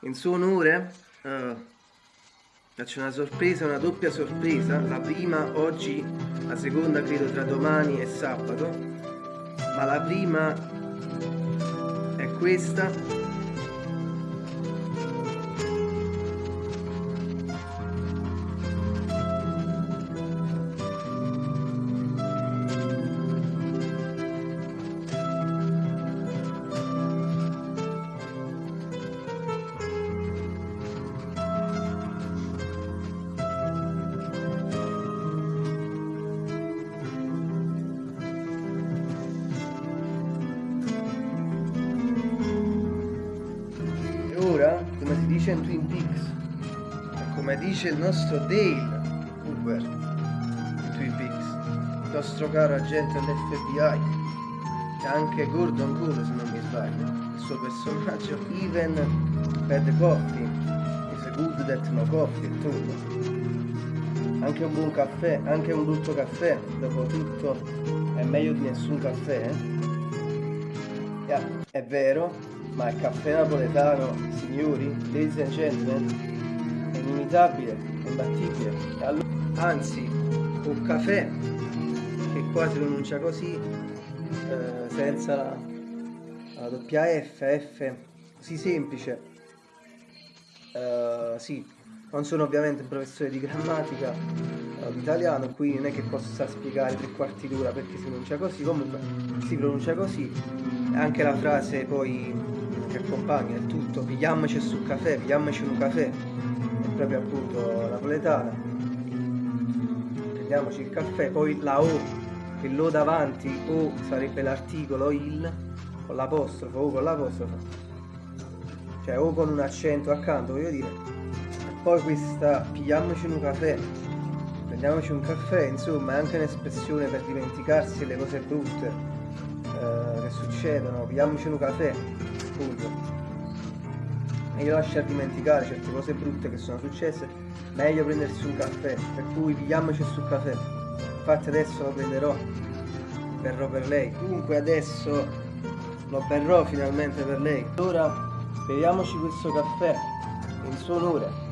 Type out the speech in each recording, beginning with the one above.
in suo onore uh, una sorpresa, una doppia sorpresa. La prima oggi, la seconda credo tra domani e sabato. Ma la prima è questa dice in Twin Peaks come dice il nostro Dale Cooper in Twin Peaks il nostro caro agente dell'FBI e anche Gordon Cole se non mi sbaglio il suo personaggio Even Bad Coffee is good that no coffee tutto. Anche un buon caffè anche un brutto caffè dopo tutto è meglio di nessun caffè eh? yeah, è vero ma il caffè napoletano, signori, ladies and gentlemen, è inimitabile, è imbattibile. Anzi, un caffè che qua si pronuncia così, eh, senza la, la doppia F, F, così semplice. Uh, sì, non sono ovviamente un professore di grammatica uh, di italiano, qui non è che possa spiegare tre quarti d'ora perché si pronuncia così, comunque si pronuncia così. Anche la frase poi che accompagna il tutto, pigliamoci sul caffè, pigliamoci un caffè, è proprio appunto napoletana, prendiamoci il caffè, poi la O, il lo davanti, O sarebbe l'articolo il, con l'apostrofo, O con l'apostrofo, cioè O con un accento accanto, voglio dire, e poi questa pigliamoci un caffè, prendiamoci un caffè, insomma è anche un'espressione per dimenticarsi delle cose brutte eh, che succedono, pigliamoci un caffè, appunto. Meglio lasciar dimenticare certe cose brutte che sono successe. Meglio prendersi un caffè. Per cui pigliamoci sul caffè. Infatti adesso lo prenderò. Berrò per lei. Comunque adesso lo berrò finalmente per lei. Ora beviamoci questo caffè in suo onore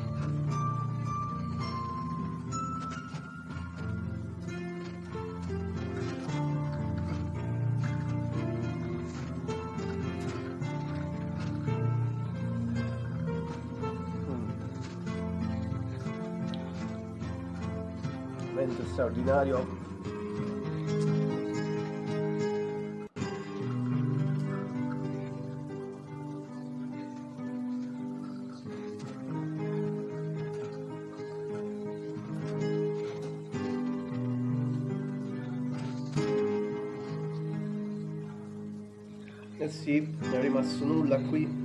'Vento straordinario. Eh sì, non è rimasto nulla qui